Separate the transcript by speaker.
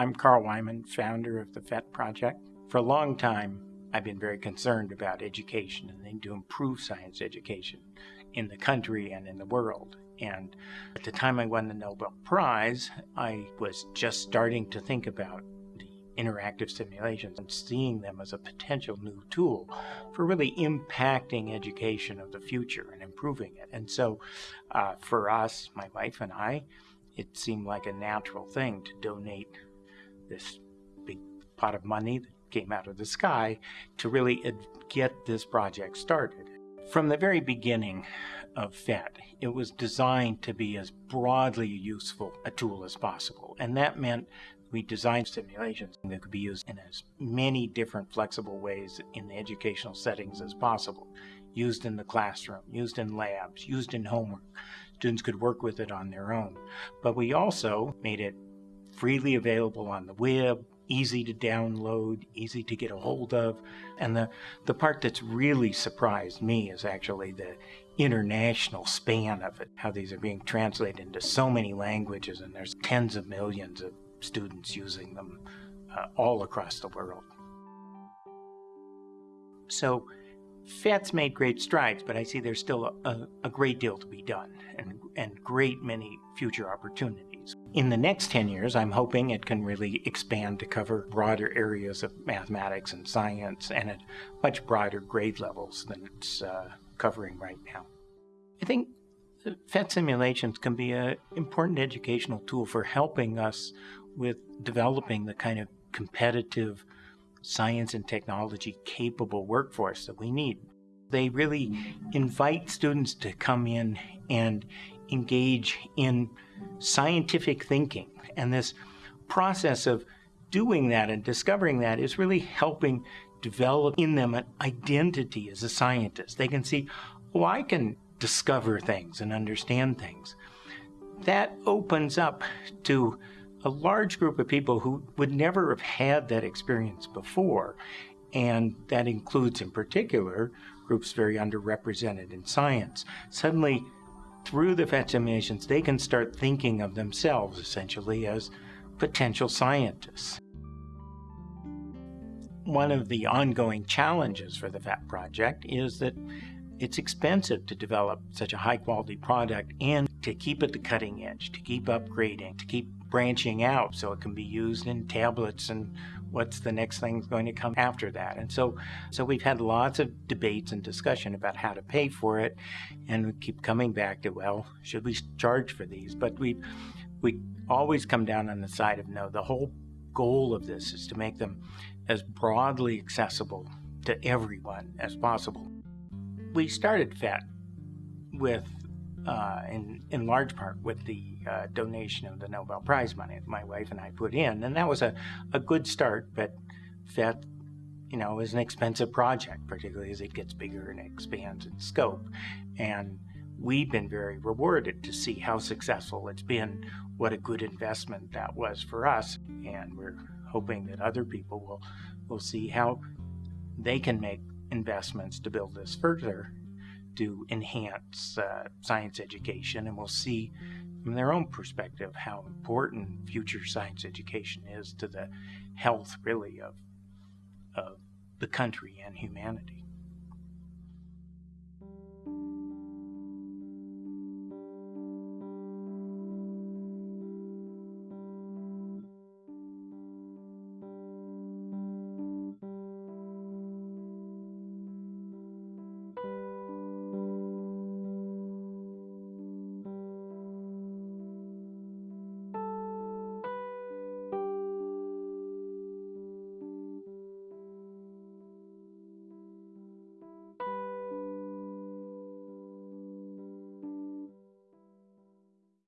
Speaker 1: I'm Carl Wieman, founder of the PhET Project. For a long time, I've been very concerned about education and to improve science education in the country and in the world. And at the time I won the Nobel Prize, I was just starting to think about the interactive simulations and seeing them as a potential new tool for really impacting education of the future and improving it. And so uh, for us, my wife and I, it seemed like a natural thing to donate this big pot of money that came out of the sky to really get this project started. From the very beginning of PhET, it was designed to be as broadly useful a tool as possible. And that meant we designed simulations that could be used in as many different flexible ways in the educational settings as possible. Used in the classroom, used in labs, used in homework. Students could work with it on their own. But we also made it freely available on the web, easy to download, easy to get a hold of. And the, the part that's really surprised me is actually the international span of it, how these are being translated into so many languages, and there's tens of millions of students using them uh, all across the world. So PhET's made great strides, but I see there's still a, a, great deal to be done and, and great many future opportunities. In the next 10 years, I'm hoping it can really expand to cover broader areas of mathematics and science and at much broader grade levels than it's uh, covering right now. I think PhET simulations can be an important educational tool for helping us with developing the kind of competitive science and technology capable workforce that we need. They really invite students to come in and engage in scientific thinking. And this process of doing that and discovering that is really helping develop in them an identity as a scientist. They can see, oh, I can discover things and understand things. That opens up to a large group of people who would never have had that experience before. And that includes, in particular, groups very underrepresented in science. Suddenly, through the simulations, they can start thinking of themselves essentially as potential scientists. One of the ongoing challenges for the PhET project is that it's expensive to develop such a high quality product and to keep at the cutting edge, to keep upgrading, to keep branching out so it can be used in tablets and what's the next thing going to come after that. And so so we've had lots of debates and discussion about how to pay for it and we keep coming back to well, should we charge for these? But we we always come down on the side of no, the whole goal of this is to make them as broadly accessible to everyone as possible we started PhET with, uh, in, in large part, with the uh, donation of the Nobel Prize money that my wife and I put in. And that was a, a good start, but that, you know, is an expensive project, particularly as it gets bigger and expands in scope. And we've been very rewarded to see how successful it's been, what a good investment that was for us. And we're hoping that other people will, will see how they can make investments to build this further to enhance uh, science education, and we'll see from their own perspective how important future science education is to the health, really, of, of the country and humanity.